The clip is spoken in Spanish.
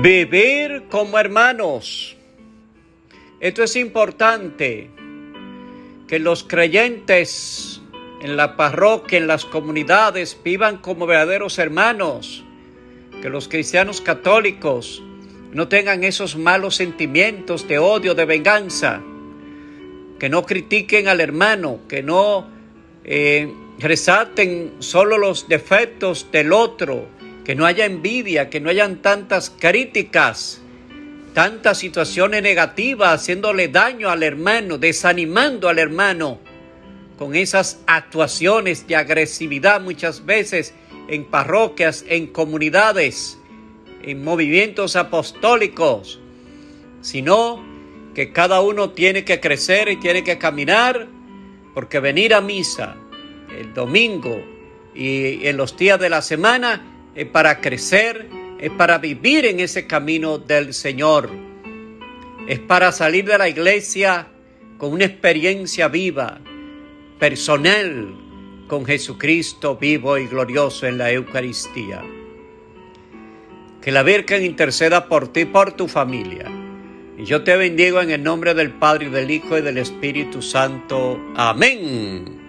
Vivir como hermanos. Esto es importante, que los creyentes en la parroquia, en las comunidades, vivan como verdaderos hermanos, que los cristianos católicos no tengan esos malos sentimientos de odio, de venganza, que no critiquen al hermano, que no eh, resalten solo los defectos del otro, que no haya envidia, que no hayan tantas críticas, tantas situaciones negativas, haciéndole daño al hermano, desanimando al hermano, con esas actuaciones de agresividad muchas veces en parroquias, en comunidades, en movimientos apostólicos, sino que cada uno tiene que crecer y tiene que caminar, porque venir a misa el domingo y en los días de la semana es para crecer, es para vivir en ese camino del Señor, es para salir de la iglesia con una experiencia viva, personal, con Jesucristo vivo y glorioso en la Eucaristía. Que la Virgen interceda por ti y por tu familia. Y yo te bendigo en el nombre del Padre, y del Hijo y del Espíritu Santo. Amén.